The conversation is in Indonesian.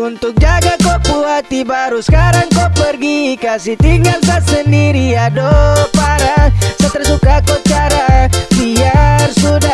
Untuk jaga kau puati baru sekarang kau pergi. Kasih tinggal saya sendiri aduh parah. Saya tersuka kau cara biar sudah